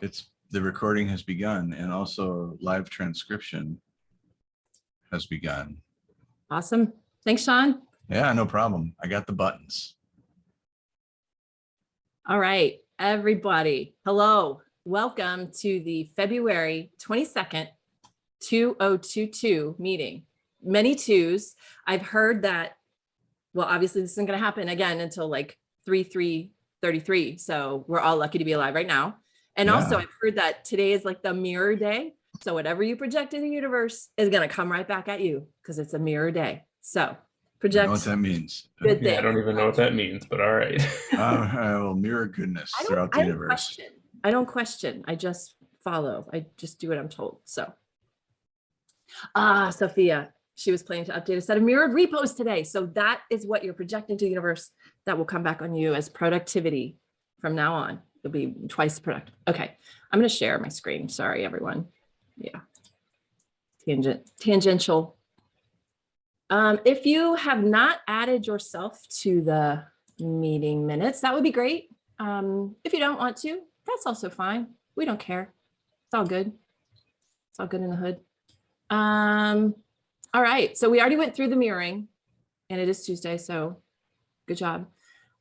It's, the recording has begun and also live transcription has begun. Awesome. Thanks, Sean. Yeah, no problem. I got the buttons. All right, everybody. Hello. Welcome to the February 22nd, 2022 meeting. Many twos. I've heard that, well, obviously this isn't going to happen again until like 3, 3, 33. So we're all lucky to be alive right now. And also I've heard that today is like the mirror day. So whatever you project in the universe is going to come right back at you because it's a mirror day. So I know project. what that means. Good Yeah, I don't even know what that means, but all right. Uh, I will mirror goodness throughout the I don't universe. question. I don't question. I just follow. I just do what I'm told. So. Ah, Sophia, she was planning to update a set of mirrored repos today. So that is what you're projecting to the universe that will come back on you as productivity from now on. It'll be twice productive. Okay, I'm going to share my screen. Sorry, everyone. Yeah. Tangent, tangential. Um, if you have not added yourself to the meeting minutes, that would be great. Um, if you don't want to, that's also fine. We don't care. It's all good. It's all good in the hood. Um, all right, so we already went through the mirroring and it is Tuesday, so good job.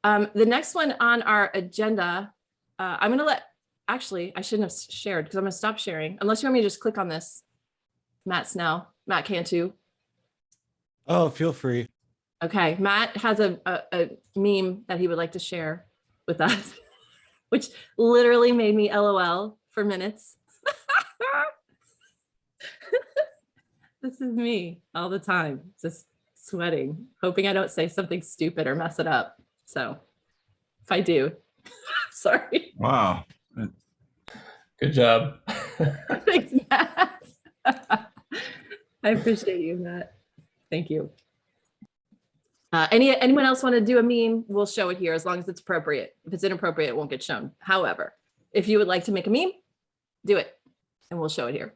Um, the next one on our agenda, uh, I'm gonna let, actually, I shouldn't have shared because I'm gonna stop sharing unless you want me to just click on this. Matt Snell, Matt Cantu. Oh, feel free. Okay, Matt has a, a, a meme that he would like to share with us, which literally made me LOL for minutes. this is me all the time, just sweating, hoping I don't say something stupid or mess it up. So if I do, sorry. Wow. Good job. Thanks, Matt. I appreciate you, Matt. Thank you. Uh, any anyone else want to do a meme? We'll show it here as long as it's appropriate. If it's inappropriate, it won't get shown. However, if you would like to make a meme, do it, and we'll show it here.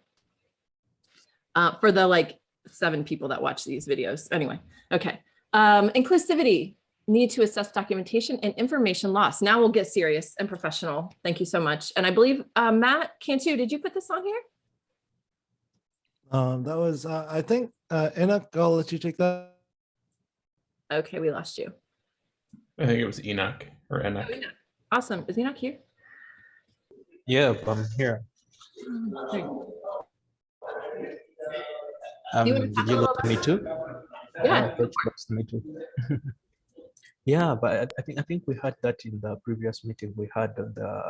Uh, for the like seven people that watch these videos. Anyway, okay. Um, inclusivity, need to assess documentation and information loss. Now we'll get serious and professional. Thank you so much. And I believe uh, Matt Cantu, did you put this on here? Um, that was, uh, I think, uh, Enoch, I'll let you take that. Okay, we lost you. I think it was Enoch or Enoch. Oh, Enoch. Awesome. Is he not here? Yeah, I'm here. Um, You did you a little look me too? Yeah. I thought you looked me too. Yeah, but I, I think I think we had that in the previous meeting. We had the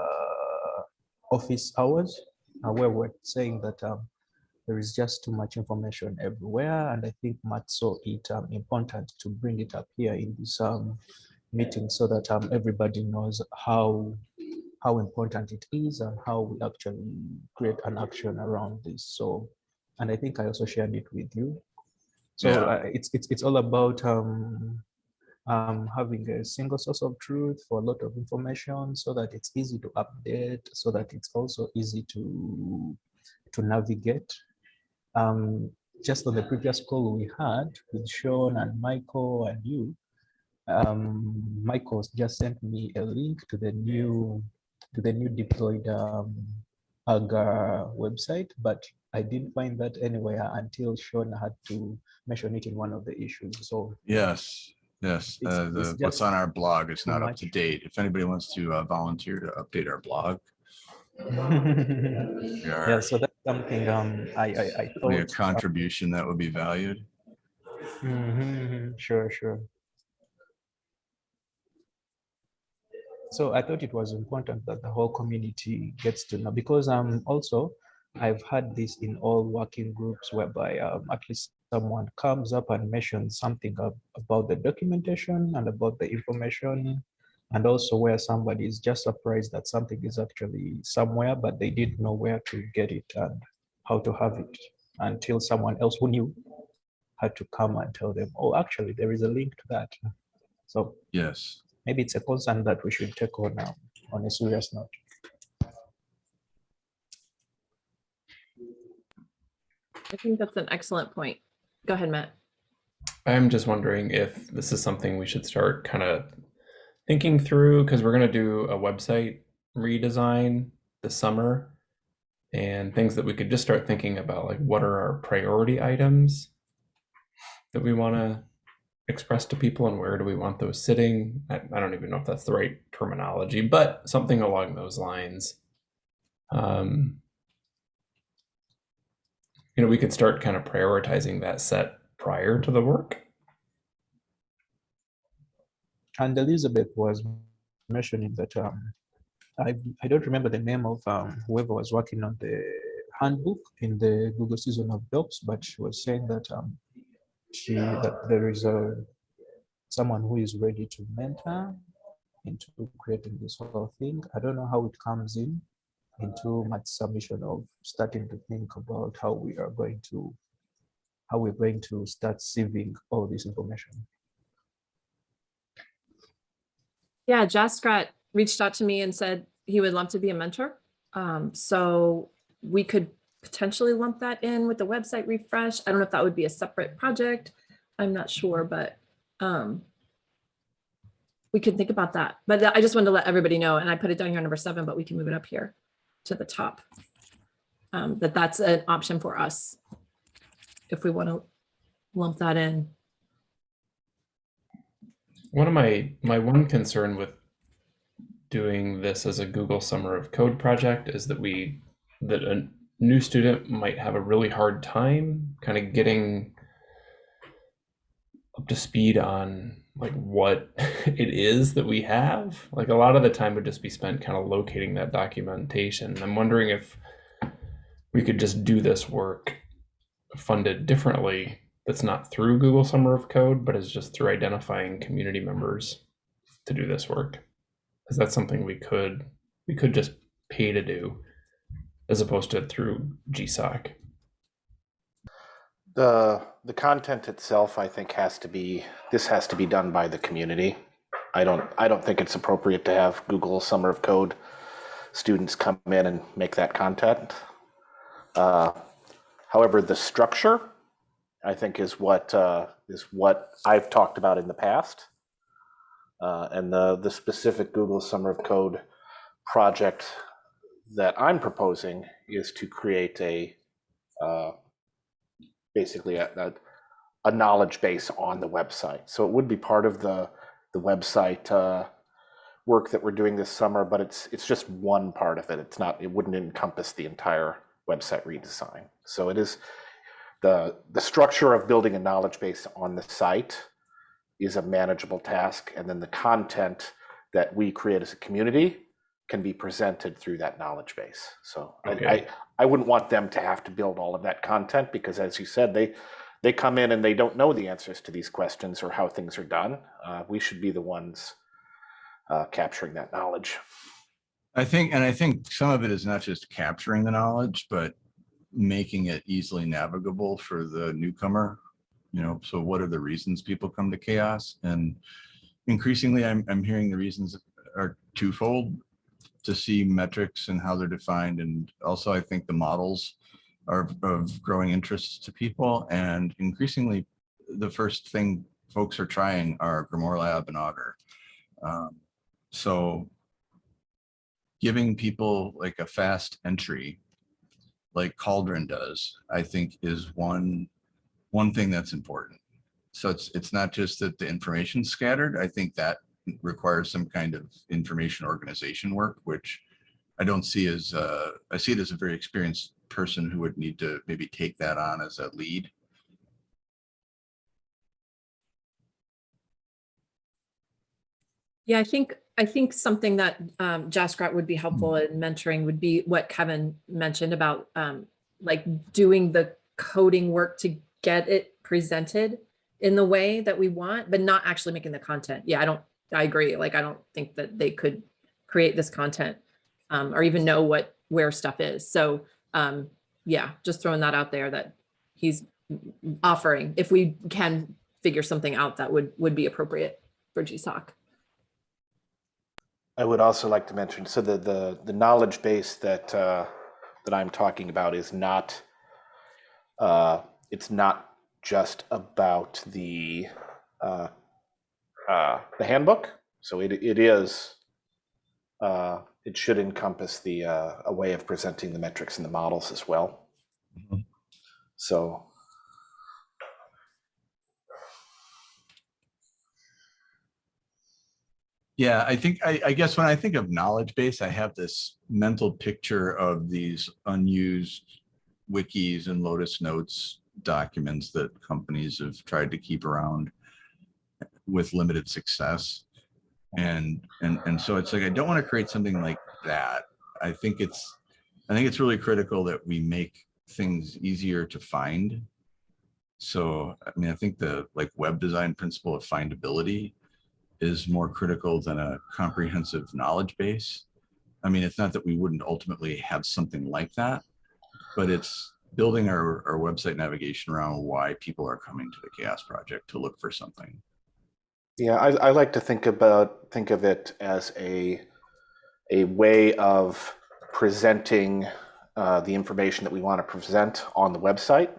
office hours uh, where we're saying that um, there is just too much information everywhere, and I think Matt saw it um, important to bring it up here in this um, meeting so that um, everybody knows how how important it is and how we actually create an action around this. So, and I think I also shared it with you. So Yeah. uh, it's it's it's all about um, um, having a single source of truth for a lot of information, so that it's easy to update, so that it's also easy to to navigate. Um, just on the previous call we had with Sean and Michael and you, um, Michael just sent me a link to the new to the new deployed um, AGA website, but I didn't find that anywhere until Sean had to mention it in one of the issues. So Yes, yes. It's- Uh, the, what's just on our blog is too not up to much. date. If anybody wants to uh, volunteer to update our blog, we yeah, are so that's something um, I, I, I only a thought. contribution that would be valued. Mhm, Sure, sure. So I thought it was important that the whole community gets to know because um also I've had this in all working groups whereby um, at least someone comes up and mentions something ab- about the documentation and about the information and also where somebody is just surprised that something is actually somewhere but they didn't know where to get it and how to have it until someone else who knew had to come and tell them, oh, actually, there is a link to that. So Yes. maybe it's a concern that we should take on now on a serious note. I think that's an excellent point. Go ahead, Matt. I'm just wondering if this is something we should start kind of thinking through because we're going to do a website redesign this summer and things that we could just start thinking about like what are our priority items that we want to express to people and where do we want those sitting I, I don't even know if that's the right terminology but something along those lines um, you know we could start kind of prioritizing that set prior to the work And Elizabeth was mentioning that um, I I don't remember the name of um, whoever was working on the handbook in the Google season of docs, but she was saying that um, she that there is a someone who is ready to mentor into creating this whole thing. I don't know how it comes in into my submission of starting to think about how we are going to how we're going to start sieving all this information. Yeah, Jaskirat reached out to me and said he would love to be a mentor. Um, so we could potentially lump that in with the website refresh. I don't know if that would be a separate project. I'm not sure, but um, we could think about that. But I just wanted to let everybody know, and I put it down here number seven, but we can move it up here to the top. Um, that that's an option for us if we want to lump that in. One of my my one concern with doing this as a Google Summer of Code project is that we that a new student might have a really hard time kind of getting up to speed on like what it is that we have. Like a lot of the time would just be spent kind of locating that documentation. I'm wondering if we could just do this work funded differently that's not through Google Summer of Code, but is just through identifying community members to do this work. Is that something we could we could just pay to do as opposed to through GSOC? The, the content itself, I think, has to be, this has to be done by the community. I don't, I don't think it's appropriate to have Google Summer of Code students come in and make that content. Uh, However, the structure, I think, is what, uh, is what I've talked about in the past. Uh, And the, the specific Google Summer of Code project that I'm proposing is to create a, uh, basically a, a, a knowledge base on the website. So it would be part of the, the website uh, work that we're doing this summer, but it's, it's just one part of it. It's not, it wouldn't encompass the entire website redesign. So it is, the, the structure of building a knowledge base on the site is a manageable task. And then the content that we create as a community can be presented through that knowledge base. So I, I, I wouldn't want them to have to build all of that content because as you said, they, they come in and they don't know the answers to these questions or how things are done. Uh, we should be the ones uh, capturing that knowledge. I think, and I think some of it is not just capturing the knowledge, but making it easily navigable for the newcomer. You know, so what are the reasons people come to CHAOSS? And increasingly, I'm, I'm hearing the reasons are twofold to see metrics and how they're defined. And also I think the models are of growing interest to people. And increasingly, the first thing folks are trying are Grimoire Lab and Augur. Um, So giving people like a fast entry like Cauldron does, I think is one, one thing that's important. So it's, it's not just that the information's scattered. I think that requires some kind of information organization work, which I don't see as, uh, I see it as a very experienced person who would need to maybe take that on as a lead. Yeah, I think, I think something that um, Jaskirat would be helpful in mentoring would be what Kevin mentioned about um, like doing the coding work to get it presented in the way that we want, but not actually making the content. Yeah, I don't, I agree. Like, I don't think that they could create this content um, or even know what, where stuff is. So um, yeah, just throwing that out there that he's offering, if we can figure something out that would, would be appropriate for GSOC. I would also like to mention, so the, the, the knowledge base that, uh, that I'm talking about is not, uh, it's not just about the, uh, uh, the handbook. So it, it is, uh, it should encompass the uh, a way of presenting the metrics and the models as well. Mhm. So Yeah, I think, I, I guess when I think of knowledge base, I have this mental picture of these unused wikis and Lotus Notes documents that companies have tried to keep around with limited success. And, and, and so it's like, I don't want to create something like that. I think it's, I think it's really critical that we make things easier to find. So, I mean, I think the like web design principle of findability is more critical than a comprehensive knowledge base. I mean, it's not that we wouldn't ultimately have something like that, but it's building our, our website navigation around why people are coming to the CHAOSS Project to look for something. Yeah, I, I like to think about think of it as a a way of presenting uh, the information that we want to present on the website,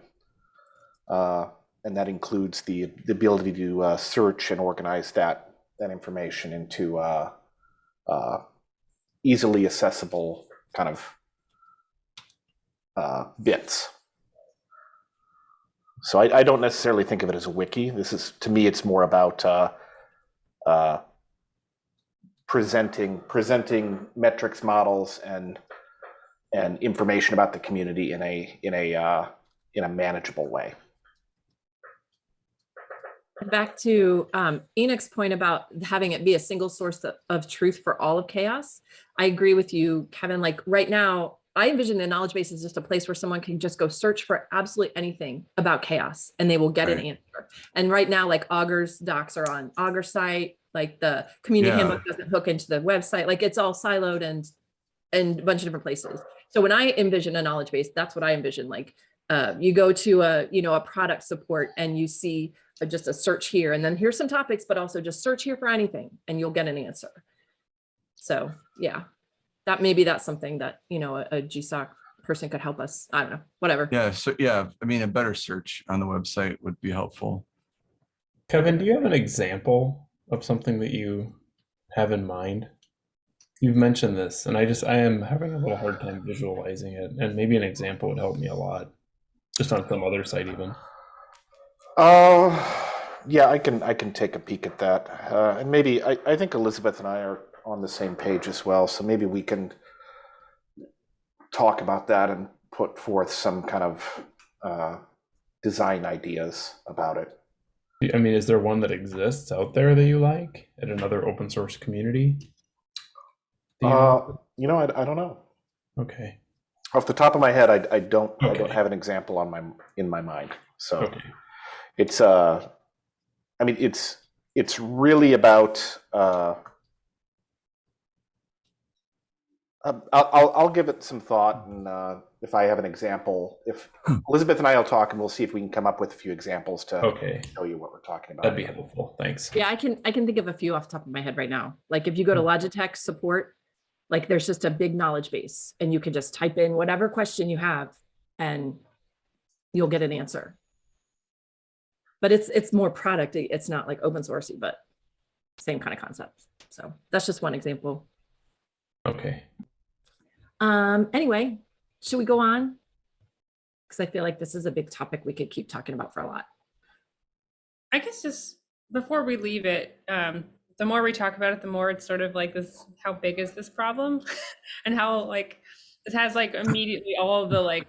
uh, and that includes the the ability to uh, search and organize that that information into uh, uh, easily accessible kind of uh, bits. So I, I don't necessarily think of it as a wiki. This is to me, it's more about uh, presenting presenting metrics models and and information about the community in a in a uh, in a manageable way. Back to um, Enoch's point about having it be a single source of, of truth for all of CHAOSS. I agree with you, Kevin. Like right now, I envision the knowledge base as just a place where someone can just go search for absolutely anything about CHAOSS and they will get an answer. And right now, like Augur's docs are on Augur site, like the community Yeah. handbook doesn't hook into the website, like it's all siloed and and a bunch of different places. So when I envision a knowledge base, that's what I envision. Like uh, you go to a, you know, a product support and you see a- just a search here and then here's some topics, but also just search here for anything and you'll get an answer. So yeah, that maybe that's something that, you know, a, a GSOC person could help us. I don't know, whatever. Yeah, so yeah, I mean, a better search on the website would be helpful. Kevin, do you have an example of something that you have in mind? You've mentioned this, and I just I am having a little hard time visualizing it, and maybe an example would help me a lot, just on some other site even. Uh, yeah, I can I can take a peek at that, uh, and maybe I, I think Elizabeth and I are on the same page as well. So maybe we can talk about that and put forth some kind of uh, design ideas about it. I mean, is there one that exists out there that you like at another open source community? You know? Uh, you know, I, I don't know. okay. Off the top of my head, I, I don't I don't have an example on my in my mind. So Okay. it's uh, I mean it's it's really about uh, um, I'll, I'll I'll give it some thought and uh, if I have an example, if Elizabeth and I will talk and we'll see if we can come up with a few examples to Okay. show you what we're talking about. That'd be helpful. Thanks. Yeah, I can, I can think of a few off the top of my head right now. Like if you go to Logitech support, like there's just a big knowledge base and you can just type in whatever question you have and you'll get an answer. But it's, it's more product. It's not like open sourcey, but same kind of concept. So that's just one example. Okay. Um, anyway, should we go on? Because I feel like this is a big topic we could keep talking about for a lot. I guess just before we leave it, um, the more we talk about it, the more it's sort of like this, how big is this problem? and how like, it has like immediately all the like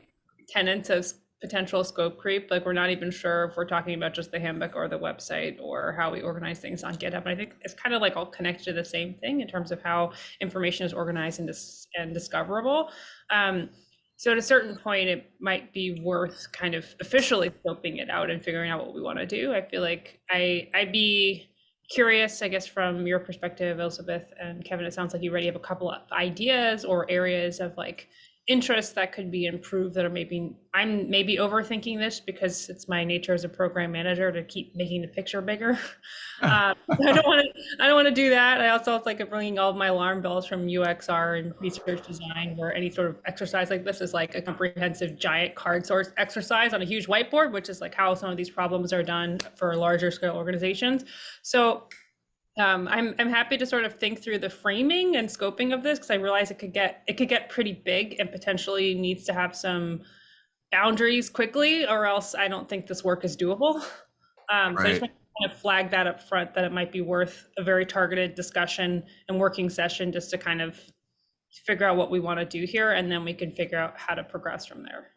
tenets of potential scope creep. Like we're not even sure if we're talking about just the handbook or the website or how we organize things on GitHub. And I think it's kind of like all connected to the same thing in terms of how information is organized and, dis- and discoverable. Um, so at a certain point, it might be worth kind of officially scoping it out and figuring out what we want to do. I feel like I I'd be curious, I guess, from your perspective, Elizabeth and Kevin. It sounds like you already have a couple of ideas or areas of like interest that could be improved that are maybe I'm maybe overthinking this because it's my nature as a program manager to keep making the picture bigger. um, I don't want to. I don't want to do that. I also it's like bringing all my alarm bells from UXR and research design, where any sort of exercise like this is like a comprehensive giant card sort exercise on a huge whiteboard, which is like how some of these problems are done for larger scale organizations. So um, I'm I'm happy to sort of think through the framing and scoping of this because I realize it could get it could get pretty big and potentially needs to have some boundaries quickly, or else I don't think this work is doable. Um, so I Right. just want to kind of flag that up front that it might be worth a very targeted discussion and working session just to kind of figure out what we want to do here, and then we can figure out how to progress from there.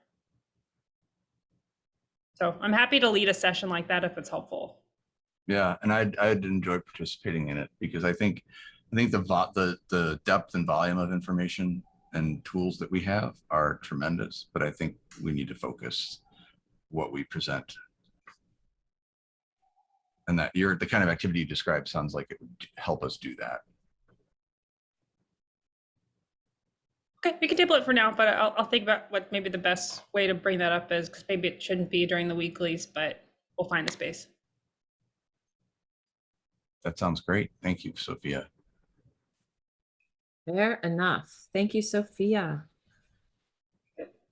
So I'm happy to lead a session like that if it's helpful. Yeah, and I'd, I'd enjoy participating in it because I think, I think the, the, the depth and volume of information and tools that we have are tremendous, but I think we need to focus what we present. And that you're, the kind of activity you described sounds like it would help us do that. Okay, we can table it for now, but I'll, I'll think about what maybe the best way to bring that up is, because maybe it shouldn't be during the weeklies, but we'll find a space. That sounds great. Thank you, Sophia. Fair enough. Thank you, Sophia.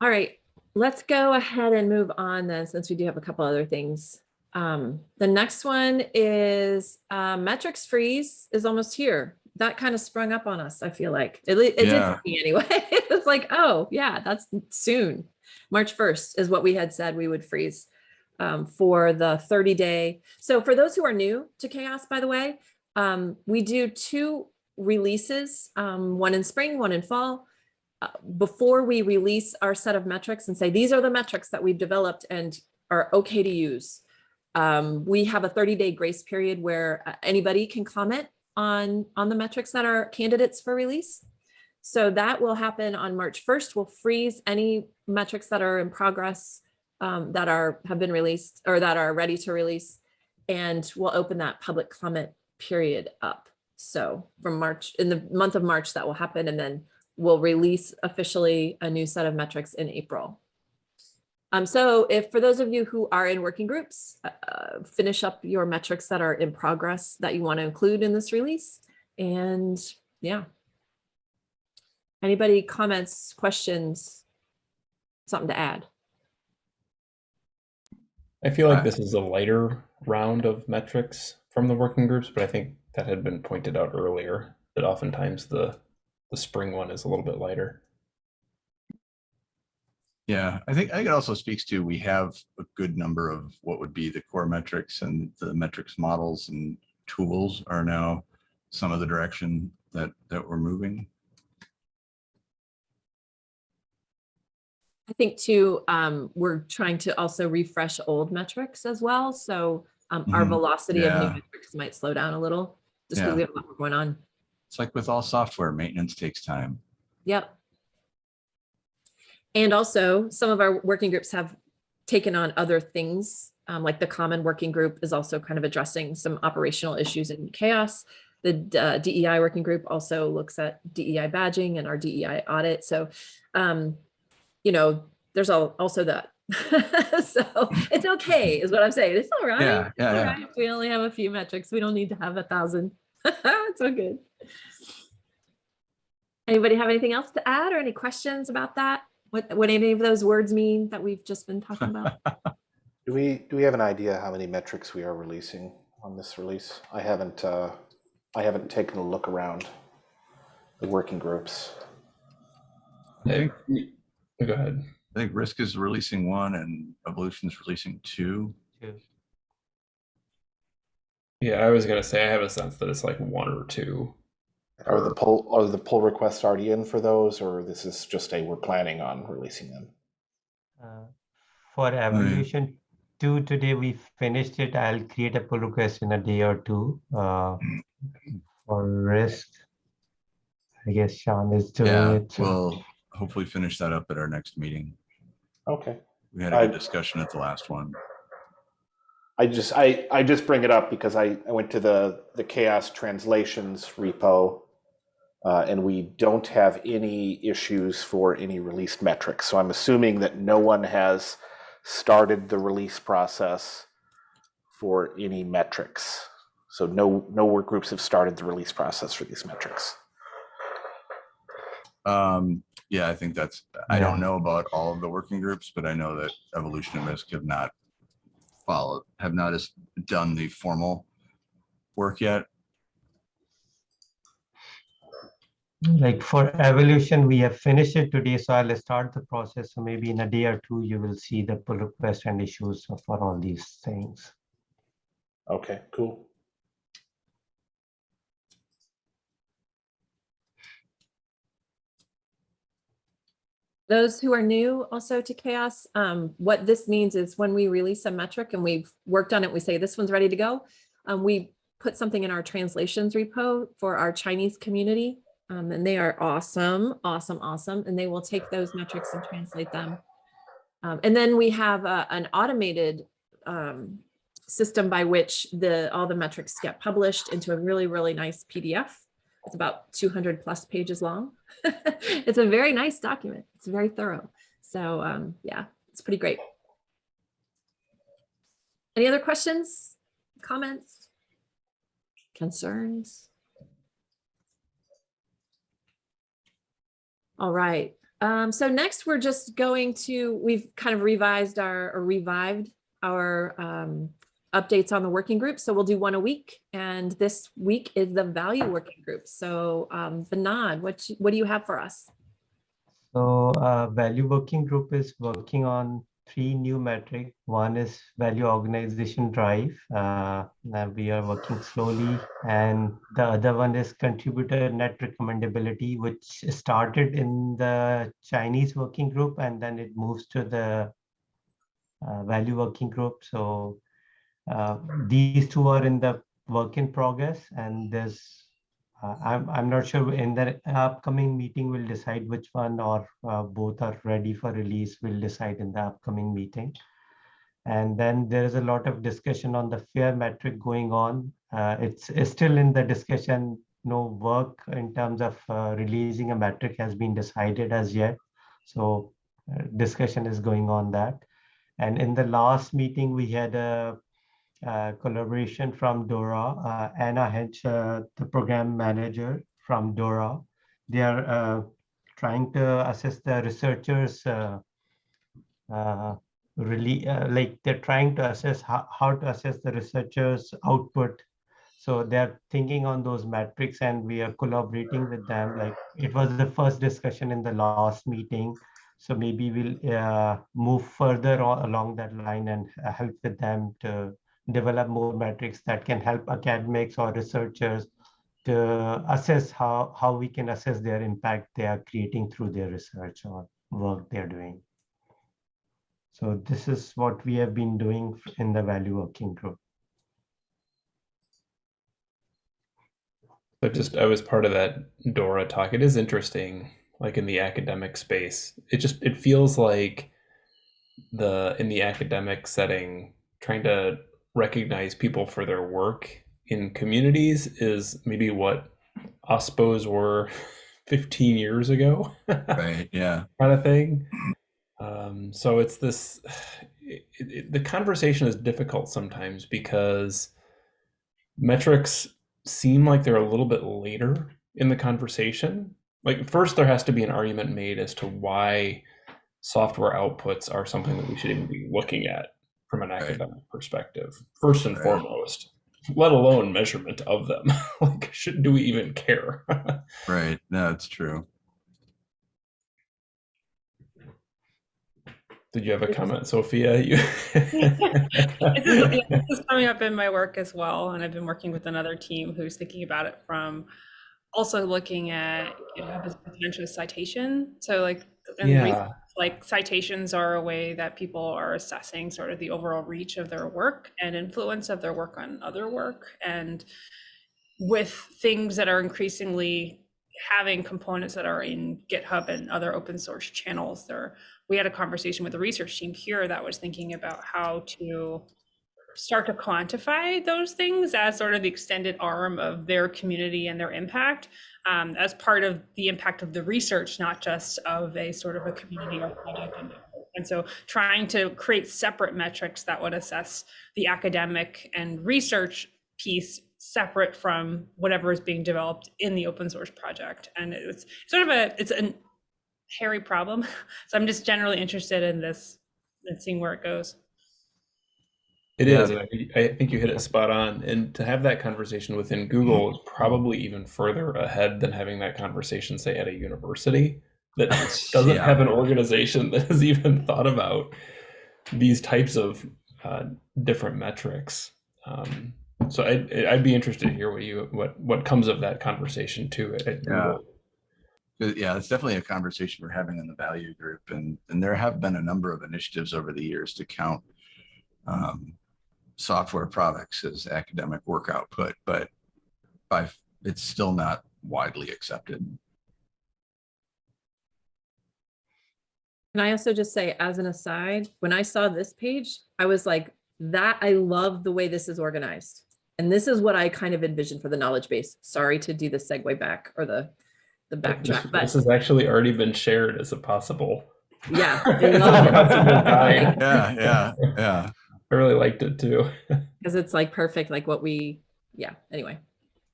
All right, let's go ahead and move on then, since we do have a couple other things. Um, the next one is uh, metrics freeze is almost here. That kind of sprung up on us, I feel like. It, it did Yeah. for me anyway. It's like, oh, yeah, that's soon. March 1st is what we had said we would freeze um, for the 30 day. So for those who are new to CHAOSS, by the way, um, we do two releases, um, one in spring, one in fall. Uh, before we release our set of metrics and say, these are the metrics that we've developed and are okay to use. Um, we have a 30 day grace period where uh, anybody can comment on, on the metrics that are candidates for release. So that will happen on March 1st. We'll freeze any metrics that are in progress um, that are have been released or that are ready to release. And we'll open that public comment period up. So from March, in the month of March, that will happen. And then we'll release officially a new set of metrics in April. Um, so if for those of you who are in working groups, uh, finish up your metrics that are in progress that you want to include in this release. And yeah. Anybody comments, questions, something to add? I feel like this is a lighter round of metrics from the working groups, but I think that had been pointed out earlier that oftentimes the the spring one is a little bit lighter. Yeah, I think, I think it also speaks to, we have a good number of what would be the core metrics and the metrics models and tools are now some of the direction that, that we're moving. I think too, um, we're trying to also refresh old metrics as well. So um, our Mhm. velocity of new metrics might slow down a little, just because Yeah. we have a lot more going on. It's like with all software, maintenance takes time. Yep. And also, some of our working groups have taken on other things, um, like the common working group is also kind of addressing some operational issues in CHAOSS. The uh, DEI working group also looks at DEI badging and our DEI audit. So, um, you know, there's al- also that. so it's okay, is what I'm saying. It's all right. Yeah, yeah, All yeah. right. We only have a few metrics. We don't need to have a thousand. it's all good. Anybody have anything else to add or any questions about that? What, what any of those words mean that we've just been talking about? Do we, do we have an idea how many metrics we are releasing on this release? I haven't, uh, I haven't taken a look around the working groups. I think, Go ahead. I think Risk is releasing one and Evolution is releasing two. Yeah, I was gonna say I have a sense that it's like one or two. Are the pull, are the pull requests already in for those, or this is just a, we're planning on releasing them? Uh, For evolution two, today we finished it. I'll create a pull request in a day or two. Uh, For risk, I guess Sean is doing Yeah, it. so- we'll hopefully finish that up at our next meeting. Okay. We had a good discussion at the last one. I just, I, I just bring it up because I, I went to the, the CHAOSS translations repo. Uh, and we don't have any issues for any released metrics. So I'm assuming that no one has started the release process for any metrics. So no, no work groups have started the release process for these metrics. Um, yeah, I think that's, I don't know about all of the working groups, but I know that Evolution and Risk have not followed, have not as done the formal work yet. Like for evolution, we have finished it today, so I'll start the process. So maybe in a day or two, you will see the pull request and issues for all these things. Okay, cool. Those who are new also to CHAOSS, um, what this means is when we release a metric and we've worked on it, we say this one's ready to go. Um, we put something in our translations repo for our Chinese community. Um, and they are awesome, awesome, awesome. And they will take those metrics and translate them. Um, and then we have a- an automated um, system by which the all the metrics get published into a really, really nice PDF. It's about 200 plus pages long. it's a very nice document. It's very thorough. So um, yeah, it's pretty great. Any other questions, comments, concerns? All right. Um, so next we're just going to, we've kind of revised our, or revived our um, updates on the working group. So we'll do one a week. And this week is the value working group. So um, Vinod, what, what do you have for us? So uh, value working group is working on three new metric. One is value organization drive. Uh, we are working slowly. And the other one is contributor net recommendability, which started in the Chinese working group and then it moves to the uh, value working group. So uh, these two are in the work in progress and there's uh, I'm, I'm not sure in the upcoming meeting we'll decide which one or uh, both are ready for release. We'll decide in the upcoming meeting. And then there is a lot of discussion on the fair metric going on. Uh, it's, it's still in the discussion. No work in terms of uh, releasing a metric has been decided as yet. So uh, discussion is going on that. And in the last meeting, we had a collaboration from Dora, uh, Anna Hatch, uh, the program manager from Dora. They are uh, trying to assess the researchers uh, uh, really uh, like they're trying to assess how, how to assess the researchers output. So they're thinking on those metrics and we are collaborating with them. Like it was the first discussion in the last meeting. So maybe we'll uh, move further along that line and uh, help with them to develop more metrics that can help academics or researchers to assess how, how we can assess their impact they are creating through their research or work they're doing. So this is what we have been doing in the value working group. So just I was part of that Dora talk. It is interesting, like in the academic space. It just it feels like the in the academic setting, trying to recognize people for their work in communities is maybe what OSPOs were 15 years ago. Right, yeah. kind of thing. Um, so it's this, it, it, the conversation is difficult sometimes because metrics seem like they're a little bit later in the conversation. Like first there has to be an argument made as to why software outputs are something that we should even be looking at from an academic perspective, first and Right. foremost, let alone measurement of them. like, should do we even care? Right, no, it's true. Did you have a comment, Sophia? You This is, yeah, this is coming up in my work as well, and I've been working with another team who's thinking about it from also looking at GitHub as potential citation. So like, and yeah. Like citations are a way that people are assessing sort of the overall reach of their work and influence of their work on other work. And with things that are increasingly having components that are in GitHub and other open source channels, there we had a conversation with the research team here that was thinking about how to start to quantify those things as sort of the extended arm of their community and their impact um, as part of the impact of the research, not just of a sort of a community or project. And, and so trying to create separate metrics that would assess the academic and research piece separate from whatever is being developed in the open source project. And it's sort of a, it's a hairy problem. So I'm just generally interested in this and seeing where it goes. It Yeah. is. I think- you hit it spot on. And to have that conversation within Google is probably even further ahead than having that conversation, say, at a university that doesn't Yeah. have an organization that has even thought about these types of uh, different metrics. Um, so I'd, I'd be interested to hear what you what what comes of that conversation too. At, at Yeah. Google. Uh, Yeah, it's definitely a conversation we're having in the value group and, and there have been a number of initiatives over the years to count um, software products as academic work output, but by, it's still not widely accepted. Can I also just say, as an aside, when I saw this page, I was like, that, I love the way this is organized. And this is what I kind of envisioned for the knowledge base. Sorry to do the segue back or the, the This, backtrack, but this has actually already been shared as a possible. yeah, as a possible Yeah, yeah, yeah. I really liked it too. Because it's like perfect, like what we, yeah, anyway.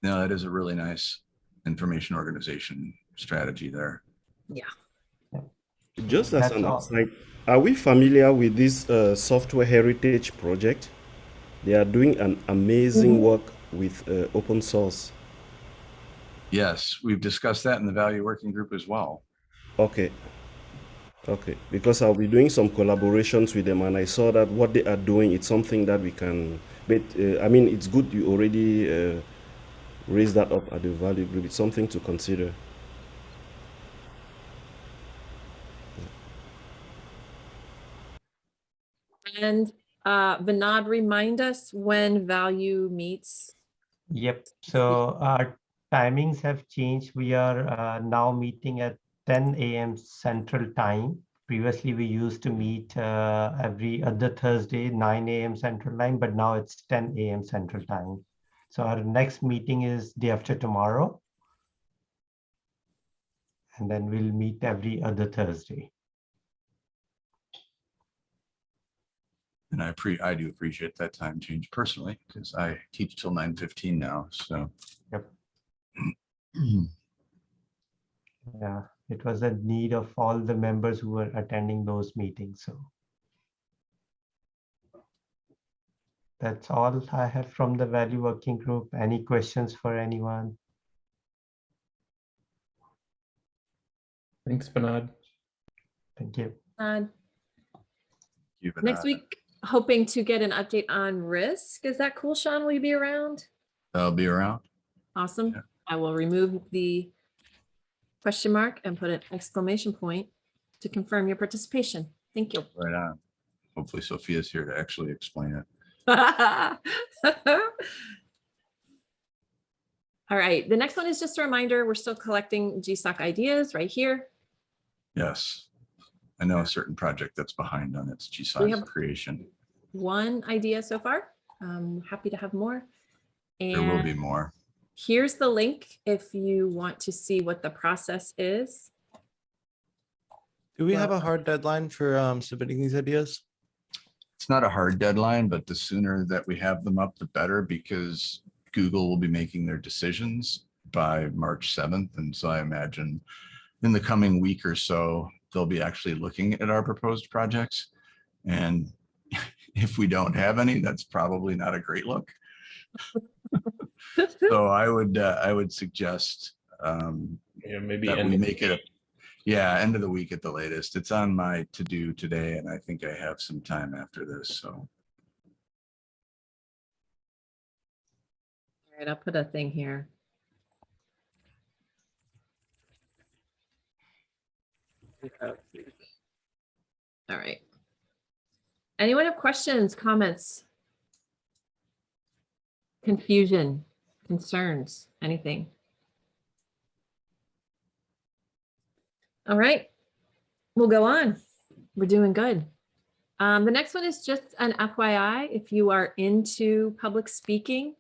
No, that is a really nice information organization strategy there. Yeah. Just as That's an all. aside, are we familiar with this uh, software heritage project? They are doing an amazing Mhm. work with uh, open source. Yes, we've discussed that in the value working group as well. Okay. Okay. Because I'll be doing some collaborations with them, and I saw that what they are doing it's something that we can. But uh, I mean, it's good you already uh, raised that up at the value group. It's something to consider. And uh, Vinod, remind us when value meets. Yep. So our timings have changed. We are uh, now meeting at 10 a.m. Central Time. Previously, we used to meet uh, every other Thursday, 9 a.m. Central Time, but now it's 10 a.m. Central Time. So our next meeting is day after tomorrow. And then we'll meet every other Thursday. And I pre, I do appreciate that time change personally, because I teach till nine fifteen now, so. Yep. Yeah, it was a need of all the members who were attending those meetings, so. That's all I have from the value working group. Any questions for anyone? Thanks, Bernard. Thank you. Uh, You've Next week, hoping to get an update on risk. Is that cool, Sean? Will you be around? I'll be around. Awesome. Yeah. I will remove the question mark and put an exclamation point to confirm your participation. Thank you. Right on. Hopefully Sophia's here to actually explain it. All right, the next one is just a reminder, we're still collecting GSOC ideas right here. Yes. I know a certain project that's behind on its have- creation. One idea so far. I'm happy to have more. There will be more. Here's the link if you want to see what the process is. Do we have a hard deadline for um, submitting these ideas? It's not a hard deadline, but the sooner that we have them up, the better because Google will be making their decisions by March 7th. And so I imagine in the coming week or so, they'll be actually looking at our proposed projects. And if we don't have any, that's probably not a great look. So I would, uh, I would suggest um, Yeah, maybe that we make it, a yeah, end of the week at the latest. It's on my to-do today and I think I have some time after this, so. All right, I'll put a thing here. All right. Anyone have questions, comments? Confusion, concerns, anything? All right, we'll go on. We're doing good. Um, the next one is just an FYI, if you are into public speaking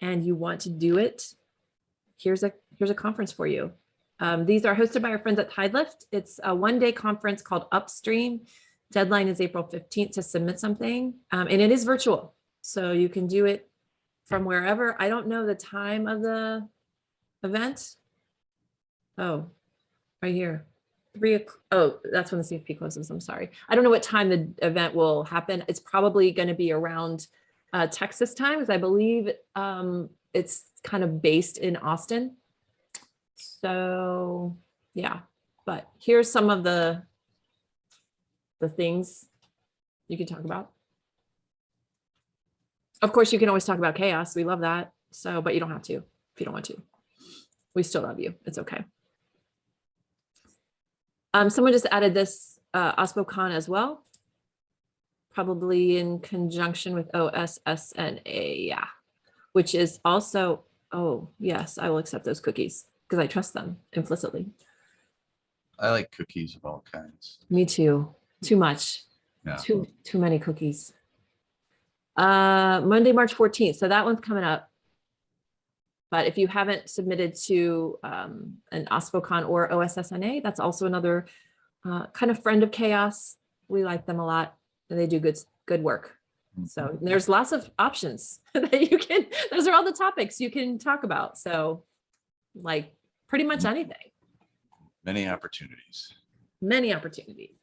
and you want to do it, here's a here's a conference for you. Um, these are hosted by our friends at Tidelift. It's a one-day conference called Upstream. Deadline is April 15th to submit something, um, and it is virtual. So you can do it from wherever. I don't know the time of the event. Oh, right here. three, oh, that's when the CFP closes, I'm sorry. I don't know what time the event will happen. It's probably gonna be around uh, Texas time, because I believe um, it's kind of based in Austin. So, yeah, but here's some of the the things you can talk about. Of course, you can always talk about CHAOSS. We love that. So, but you don't have to if you don't want to. We still love you. It's okay. Um, someone just added this uh, OSPOCon as well, probably in conjunction with OSSNA, yeah, which is also, oh, yes, I will accept those cookies because I trust them implicitly. I like cookies of all kinds. Me too. Too much. Yeah. Too too many cookies. Uh, Monday, March 14th. So that one's coming up. But if you haven't submitted to um, an OSPOCon or OSSNA, that's also another uh, kind of friend of CHAOSS. We like them a lot and they do good, good work. So there's lots of options that you can, those are all the topics you can talk about. So like pretty much anything Many opportunities. many opportunities.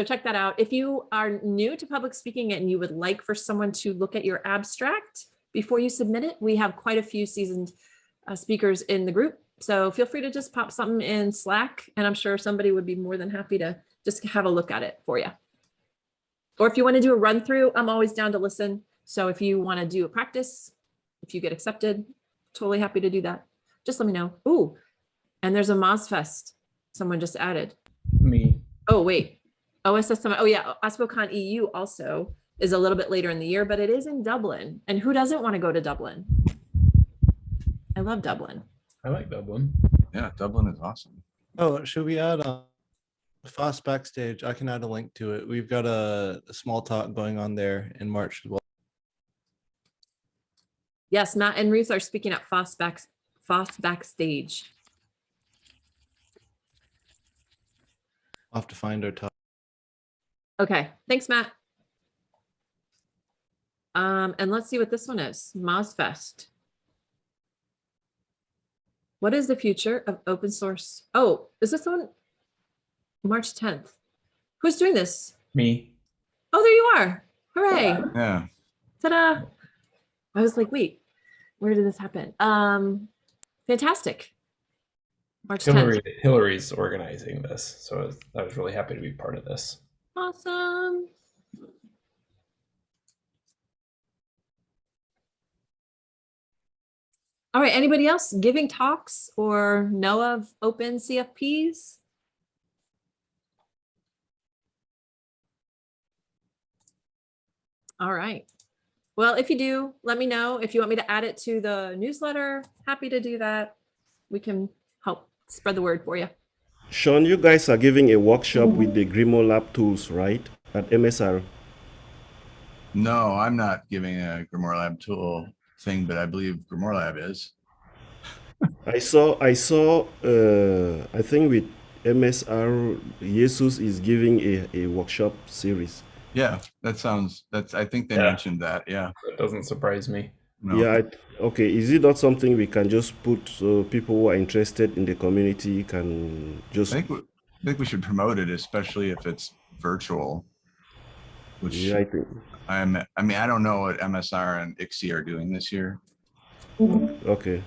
So check that out. If you are new to public speaking and you would like for someone to look at your abstract before you submit it, we have quite a few seasoned uh, speakers in the group. So feel free to just pop something in Slack and I'm sure somebody would be more than happy to just have a look at it for you. Or if you want to do a run through, I'm always down to listen. So if you want to do a practice, if you get accepted, totally happy to do that. Just let me know. Ooh, and there's a MozFest someone just added. Me. Oh, wait. OSS Summit. Oh, yeah. OSPOCon EU also is a little bit later in the year, but it is in Dublin. And who doesn't want to go to Dublin? I love Dublin. I like Dublin. Yeah, Dublin is awesome. Oh, should we add uh, FOSS Backstage? I can add a link to it. We've got a, a small talk going on there in March as well. Yes, Matt and Ruth are speaking at Foss back, FOSS Backstage. I'll have to find our talk. Okay, thanks, Matt. Um, and let's see what this one is, MozFest. What is the future of open source? Oh, is this one? March 10th. Who's doing this? Me. Oh, there you are. Hooray. Yeah. Ta-da. I was like, wait, where did this happen? Um, fantastic. March 10th. Hillary, Hillary's organizing this, so I was, I was really happy to be part of this. Awesome. All right, anybody else giving talks or know of open CFPs? All right. Well, if you do, let me know. If you want me to add it to the newsletter, happy to do that. We can help spread the word for you. Sean, you guys are giving a workshop with the Grimoire Lab tools, right? At MSR. No, I'm not giving a Grimoire Lab tool thing, but I believe Grimoire Lab is. I saw, I saw, uh, I think with MSR, Jesus is giving a, a workshop series. Yeah, that sounds, that's, I think they Yeah. mentioned that. Yeah. That doesn't surprise me. No. Yeah, I, okay. Is it not something we can just put so people who are interested in the community can just? I think, we- I think we should promote it, especially if it's virtual. Which Yeah, I think. I'm, I mean, I don't know what MSR and ICSE are doing this year. Okay.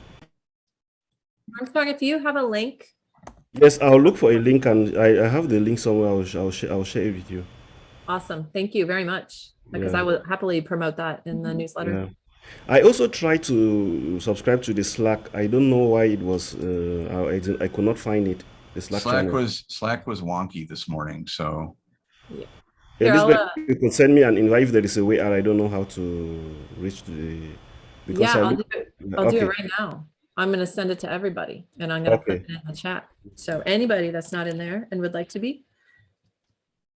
Armstrong, if you have a link, Yes, I'll look for a link and I, I have the link somewhere. I'll, I'll, sh- I'll share it with you. awesome. Thank you very much. Because I will happily promote that in the newsletter. Yeah. I also tried to subscribe to the Slack. I don't know why it was. Uh, I, I I could not find it. The Slack, Slack was, Slack was wonky this morning, so Here, I'll, Elizabeth, uh, you can send me an invite if there is a way, and I don't know how to reach the. Because Yeah, I I'll do it. I'll do it right now. I'm gonna send it to everybody and I'm gonna put Okay. it in the chat. So anybody that's not in there and would like to be,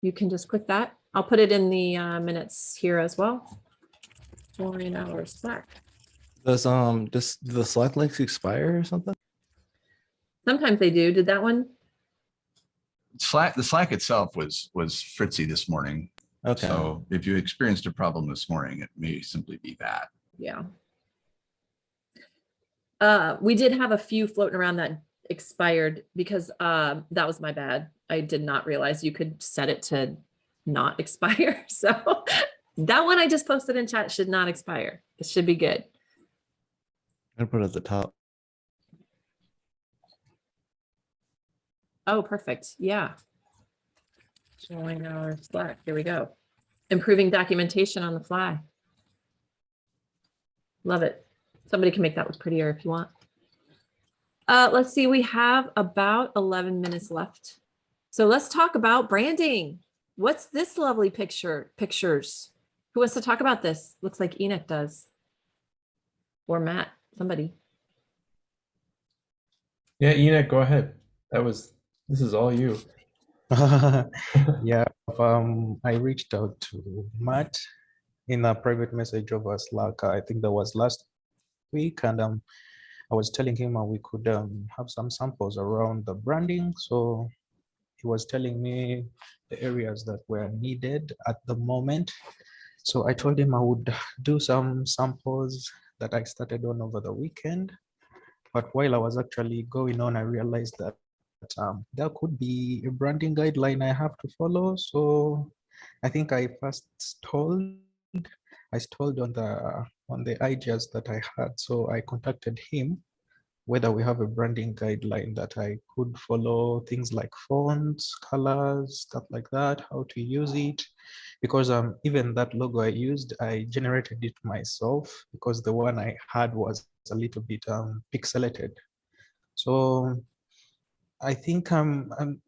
you can just click that. I'll put it in the uh, minutes here as well. Join our Slack. Does um does the Slack links expire or something? Sometimes they do. Did that one? Slack, the Slack itself was, was fritzy this morning. Okay. So if you experienced a problem this morning, it may simply be that. Yeah. Uh, we did have a few floating around that expired because um that was my bad. I did not realize you could set it to not expire. So that one I just posted in chat should not expire. It should be good. I put it at the top. Oh, perfect. Yeah. Showing our Slack. Here we go. Improving documentation on the fly. Love it. Somebody can make that look prettier if you want. Uh, let's see, we have about 11 minutes left. So let's talk about branding. What's this lovely picture? Pictures. Who wants to talk about this? Looks like Enoch does. Or Matt, somebody. Yeah, Enoch, go ahead. That was this is all you. yeah, um, I reached out to Matt in a private message over Slack. I think that was last week, and um, I was telling him we could um, have some samples around the branding. So he was telling me the areas that were needed at the moment. So I told him I would do some samples that I started on over the weekend. But while I was actually going on, I realized that um, there could be a branding guideline I have to follow. So I think I first stalled. I stalled on the on the ideas that I had. So I contacted him whether we have a branding guideline that I could follow things like fonts, colors, stuff like that, how to use it. Because um, even that logo I used, I generated it myself because the one I had was a little bit um, pixelated. So I think um, um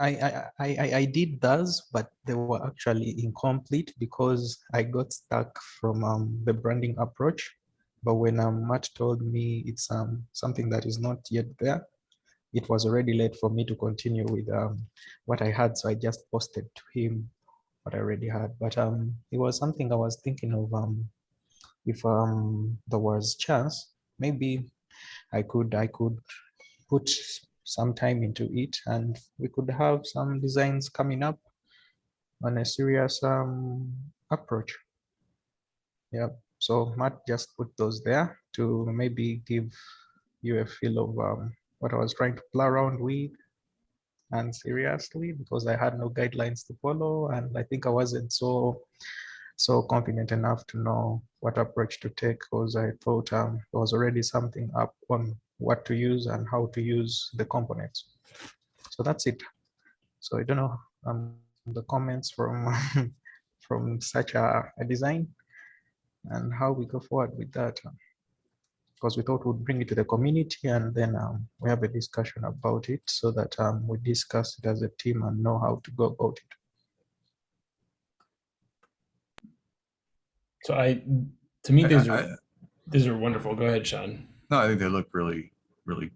I, I, I, I did those, but they were actually incomplete because I got stuck from um, the branding approach. But when um, Matt told me it's um, something that is not yet there, it was already late for me to continue with um, what I had. So I just posted to him what I already had. But um, it was something I was thinking of um, if um, there was chance, maybe I could I could put some time into it and we could have some designs coming up on a serious um, approach. Yeah, so Matt just put those there to maybe give you a feel of um, what I was trying to play around with and seriously because I had no guidelines to follow and I think I wasn't so so confident enough to know what approach to take because I thought um, there was already something up on what to use and how to use the components. So that's it. So I don't know um, the comments from from such a, a design and how we go forward with that. Because we thought we'd bring it to the community and then um, we have a discussion about it so that um, we discuss it as a team and know how to go about it. So I to me I- these I- are these are wonderful. Go ahead, Sean. No, I think they look really, really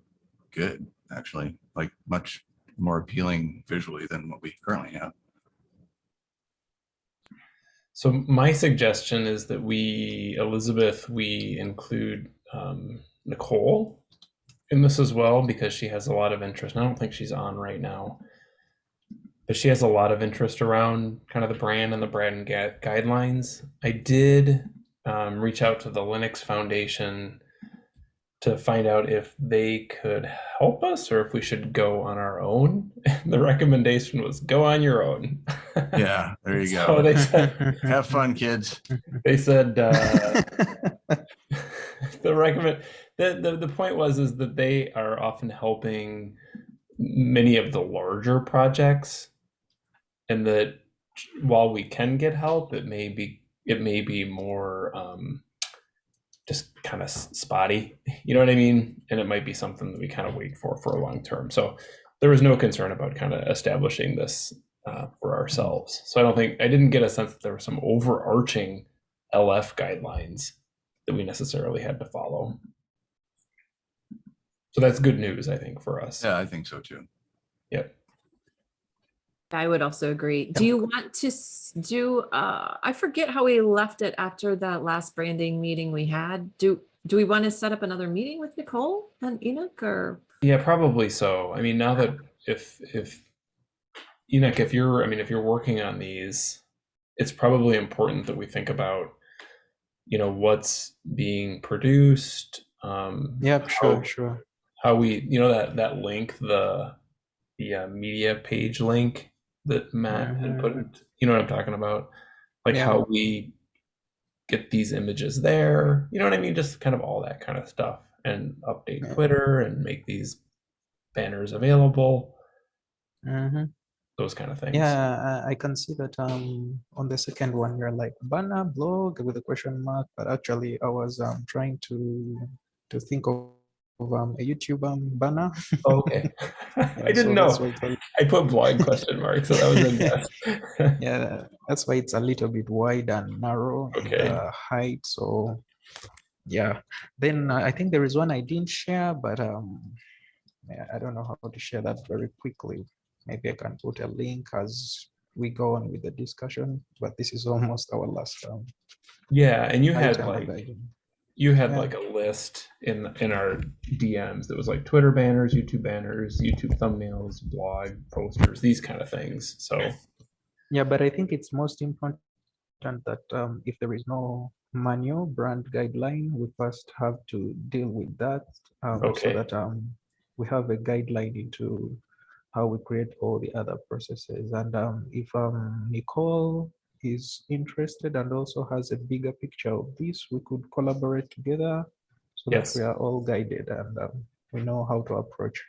good, actually, like much more appealing visually than what we currently have. So my suggestion is that we, Elizabeth, we include um, Nicole in this as well because she has a lot of interest. And I don't think she's on right now, but she has a lot of interest around kind of the brand and the brand gu- guidelines. I did um, reach out to the Linux Foundation to find out if they could help us or if we should go on our own. the recommendation was go on your own. Yeah, there you So go. they said Have fun, kids. they said uh, the recommend the, the the point was is that they are often helping many of the larger projects and that while we can get help it may be it may be more um, kind of spotty you know what i mean? And it might be something that we kind of wait for for a long term. So there was no concern about kind of establishing this uh, for ourselves. So i don't think i didn't get a sense that there were some overarching lf guidelines that we necessarily had to follow. So that's good news i think for us. Yeah, I think so too. yep I would also agree. Do you want to do, uh, I forget how we left it after that last branding meeting we had. Do, do we want to set up another meeting with Nicole and Enoch or? Yeah, probably so. I mean, now that if if Enoch, if you're, I mean, if you're working on these, it's probably important that we think about, you know, what's being produced, um, Yep, how, sure, sure. how we, you know, that that link, the the uh, media page link that Matt had put. You know what I'm talking about? Like Yeah. how we get these images there. You know what I mean? Just kind of all that kind of stuff, and update Yeah. Twitter and make these banners available. Mhm. Those kind of things. Yeah, I, can see that um on the second one you're like banner blog with a question mark, but actually I was um trying to to think of um a YouTube um banner. Oh, okay. Yeah, I didn't so know. it's put blog question mark, so that was a guess. yeah, that's why it's a little bit wide and narrow in Okay. height. So yeah, then uh, I think there is one I didn't share, but um yeah, I don't know how to share that very quickly. Maybe I can put a link as we go on with the discussion, but this is almost our last um, yeah, and you had like item. You had Yeah. like a list in in our DMs that was like Twitter banners, YouTube banners, YouTube thumbnails, blog posters, these kind of things. So Yeah, but I think it's most important that um, if there is no manual brand guideline, we first have to deal with that um, Okay. so that um, we have a guideline into how we create all the other processes. And um, if um, Nicole is interested and also has a bigger picture of this, we could collaborate together so Yes. that we are all guided and um, we know how to approach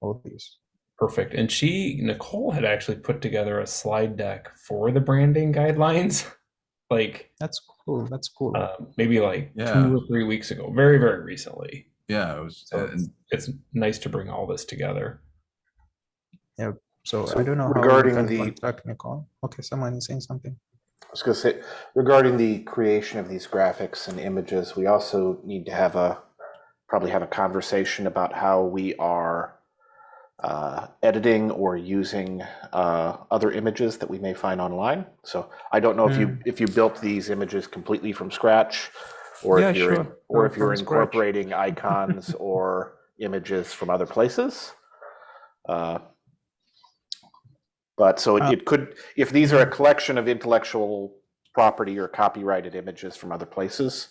all these. perfect. And she Nicole had actually put together a slide deck for the branding guidelines, like That's cool. That's cool. um, maybe like Yeah. two or three weeks ago, very very recently. Yeah, it was, So and it's, it's nice to bring all this together. So, So I don't know regarding the- technical. Okay, someone is saying something. I was going to say, regarding the creation of these graphics and images, we also need to have a, probably have a conversation about how we are uh, editing or using uh, other images that we may find online. So I don't know if you, if you built these images completely from scratch, or Yeah, if you're, sure. or if you're incorporating icons or images from other places. Uh, But so it, Uh, it could, if these are a collection of intellectual property or copyrighted images from other places,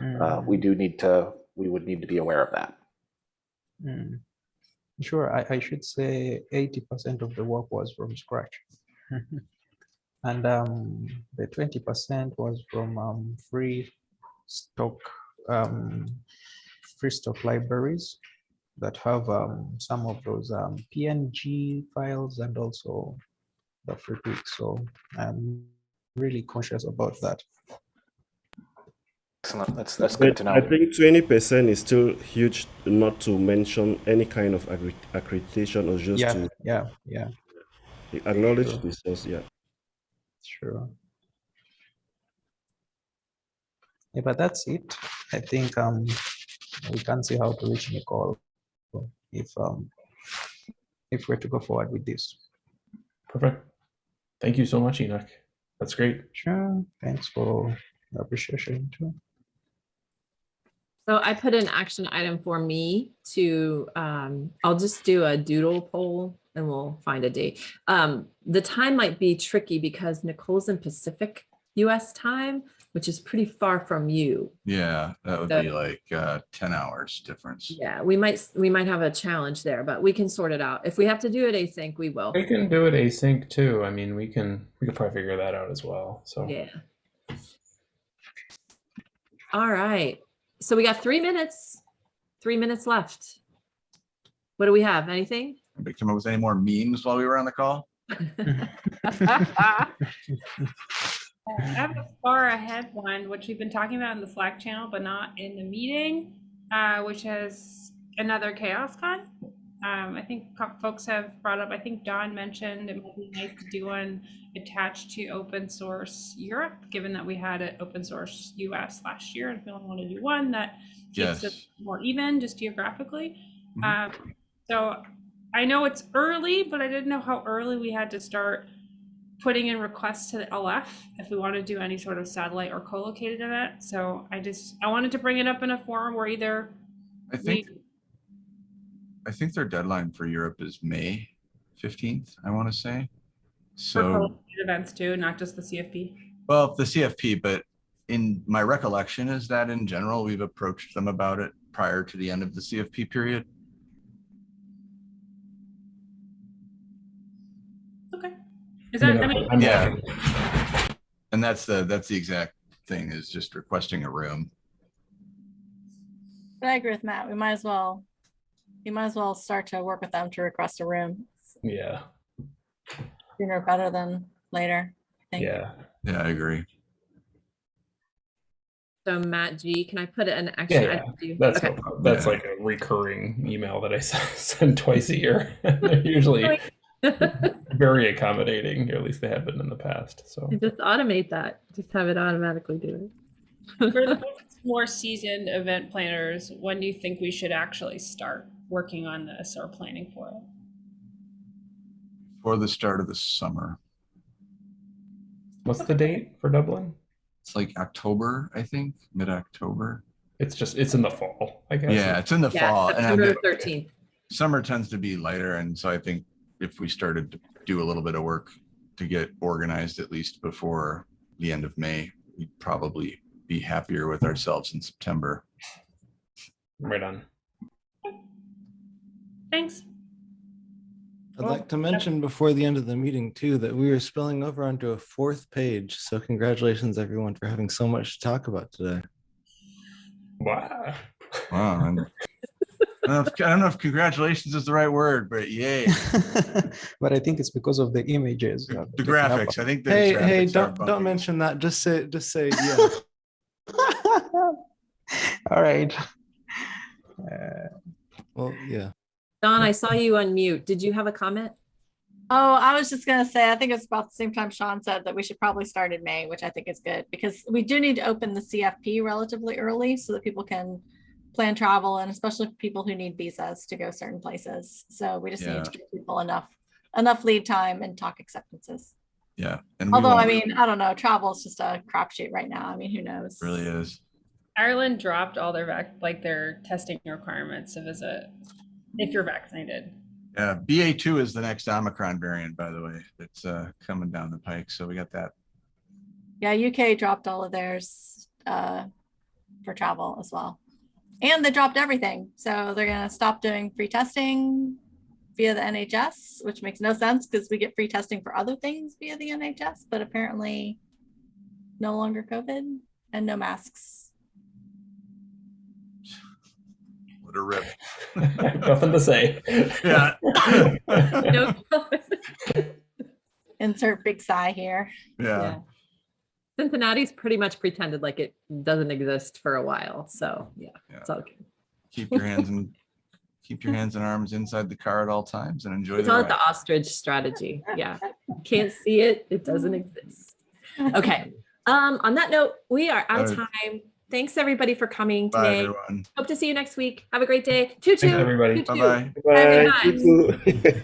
uh, Mm, we do need to, we would need to be aware of that. mm. Sure, I, I should say eighty percent of the work was from scratch. And um, the twenty percent was from um, free stock, um, free stock libraries that have um, some of those um, PNG files and also the Freepik. So I'm really conscious about that. Excellent. That's, that's good to know. I think twenty percent is still huge, not to mention any kind of accreditation or just Yeah, to yeah, yeah, acknowledge Sure. the source. Yeah. sure. Yeah, but that's it. I think um we can see how to reach Nicole if um if we're to go forward with this. Perfect. Thank you so much, Enoch. That's great. Sure. Thanks for the appreciation too. So I put an action item for me to, um, I'll just do a doodle poll and we'll find a date. Um, the time might be tricky because Nicole's in Pacific US time, which is pretty far from you. yeah, that would The- be like uh, ten hours difference. Yeah, we might, we might have a challenge there, but we can sort it out. If we have to do it async, we will. We can do it async too. I mean, we can we could probably figure that out as well. So Yeah. All right. So we got three minutes, three minutes left. What do we have? Anything? Anybody come up with any more memes while we were on the call? I have a far ahead one, which we've been talking about in the Slack channel, but not in the meeting, uh, which is another CHAOSScon. Um, I think folks have brought up, I think Don mentioned it might be nice to do one attached to open source Europe, given that we had an open source US last year. And if we want to do one that keeps it more even just geographically. Mhm. Um, so I know it's early, but I didn't know how early we had to start putting in requests to the LF if we want to do any sort of satellite or co-located event. So I just I wanted to bring it up in a forum where either I we think, I think their deadline for Europe is May fifteenth, I want to say. So, events too, not just the CFP. well, the CFP, but in my recollection is that in general, we've approached them about it prior to the end of the CFP period. Is that, I mean, I'm Yeah. And that's the, that's the exact thing is just requesting a room. But I agree with Matt. We might as well, we might as well start to work with them to request a room Yeah, sooner better than later. I think. yeah. Yeah, I agree. So Matt G, can I put it in action? Yeah, item That's Okay. no that's Yeah. like a recurring email that I send twice a year. They're usually oh, very accommodating, or at least they have been in the past. So Just automate that. Just have it automatically do it. for the more seasoned event planners, when do you think we should actually start working on this or planning for it? For the start of the summer. what's the date for Dublin? It's like October, I think, mid-October. It's just it's in the fall, I guess. Yeah, it's in the Yeah, fall. September good- thirteenth. Summer tends to be lighter, and so I think if we started to do a little bit of work to get organized at least before the end of May, we'd probably be happier with ourselves in September. Right on. Thanks. I'd Well, like to mention before the end of the meeting too, that we are spilling over onto a fourth page. So congratulations everyone for having so much to talk about today. Wow. Wow. and- I don't know if- I don't know if congratulations is the right word, but yay. but I think it's because of the images. uh, The picking up graphics, I think. the Hey, hey, graphics are don't, bumpy. don't mention that. Just say, just say, yeah. All right. Uh, Well, yeah. Don, I saw you on mute. Did you have a comment? Oh, I was just gonna say, I think it's about the same time Sean said that we should probably start in May, which I think is good because we do need to open the CFP relatively early so that people can plan travel and especially people who need visas to go certain places. So we just Yeah. need to give people enough, enough lead time and talk acceptances. Yeah. and Although, I mean, I don't know, travel is just a crapshoot right now. I mean, who knows? Really is. Ireland dropped all their vac, like their testing requirements to visit if you're vaccinated. Yeah, BA two is the next Omicron variant, by the way, that's uh coming down the pike. So we got that. Yeah, UK dropped all of theirs uh, for travel as well. And they dropped everything. So they're going to stop doing free testing via the NHS, which makes no sense because we get free testing for other things via the NHS, but apparently no longer COVID and no masks. What a rip. Nothing to say. Yeah. No. Insert big sigh here. Yeah. Cincinnati's pretty much pretended like it doesn't exist for a while. So yeah, Yeah. it's all good. Keep your hands and keep your hands and arms inside the car at all times and enjoy It's the all ride. the ostrich strategy. Yeah. Can't see it. It doesn't exist. Okay. Um, on that note, we are out of time. Thanks everybody for coming Bye, today. everyone. Hope to see you next week. Have a great day. Toot Thanks, everybody. Toot toot. Bye-bye. Bye, Bye. You too.